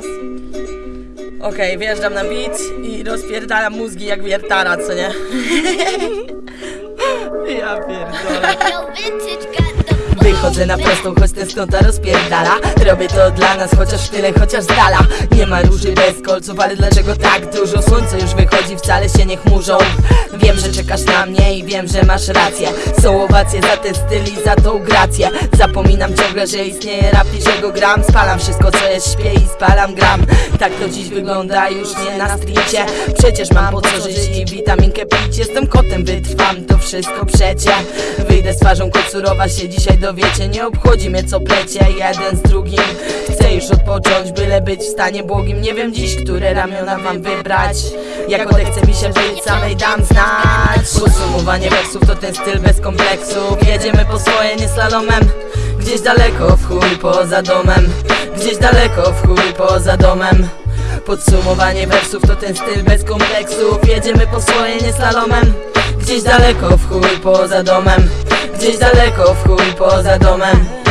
teraz. Okej, okay, wjeżdżam na beat i rozpierdalam mózgi jak wiertara, co nie? ja pierdolę. Wychodzę na prostą, choć tęsknota rozpierdala Robię to dla nas, chociaż tyle, chociaż dala Nie ma różnicy bez kolców, ale dlaczego tak dużo? Słońce już wychodzi, wcale się nie chmurzą. Wiem, że czekasz na mnie i wiem, że masz rację. Są owacje za ten styl i za tą grację. Zapominam ciągle, że istnieje rap i że go gram. Spalam wszystko, co jest, śpię i spalam gram. Tak to dziś wygląda, już nie na stricie Przecież mam po co żyć i witaminkę pić. Jestem kotem, wytrwam to wszystko przecie. Wyjdę z twarzą koczurowa się dzisiaj dowiecie. Nie obchodzi mnie co plecie, jeden z drugim. Chcę już odpocząć, byle być w stanie błogim. Nie wiem dziś, które ramiona mam wybrać. Jak odechce mi się być, samej dam znać. Podsumowanie wersów to ten styl bez kompleksów Jedziemy po swoje, nie slalomem. Gdzieś daleko w chuj poza domem. Gdzieś daleko w chuj poza domem. Podsumowanie wersów to ten styl bez kompleksów Jedziemy po swoje, nie slalomem. Gdzieś daleko w chuj poza domem. Gdzieś daleko w chuj poza domem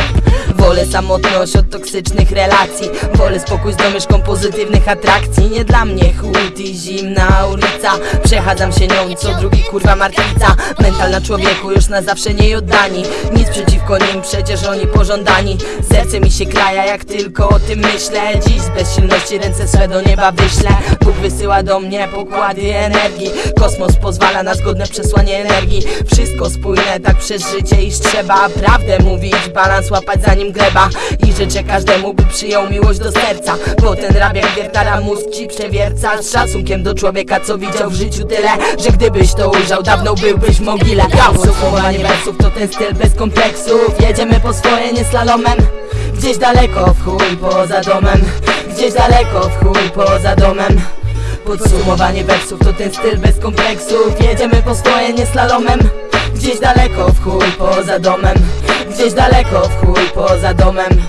Wolę samotność od toksycznych relacji. Wolę spokój z domieszką pozytywnych atrakcji. Nie dla mnie chłód i zimna ulica. Przechadzam się nią co drugi kurwa martwica. Mental na człowieku już na zawsze nie oddani. Nic przeciwko nim, przecież oni pożądani. Serce mi się kraja jak tylko o tym myślę. Dziś z bezsilności ręce swe do nieba wyślę. Bóg wysyła do mnie pokłady energii. Kosmos pozwala na zgodne przesłanie energii. Wszystko spójne tak przez życie iż trzeba. Prawdę mówić, balans łapać zanim gleba I życzę każdemu by przyjął miłość do serca. Bo ten rap jak wiertara mózg ci przewierca. Z szacunkiem do człowieka co widział w życiu tyle Że gdybyś to ujrzał dawno byłbyś w mogile. Podsumowanie wersów to ten styl bez kompleksów. Jedziemy po swoje nie slalomem. Gdzieś daleko w chuj poza domem. Gdzieś daleko w chuj poza domem. Podsumowanie wersów to ten styl bez kompleksów. Jedziemy po swoje nie slalomem. Gdzieś daleko w chuj poza domem Gdzieś daleko w chuj poza domem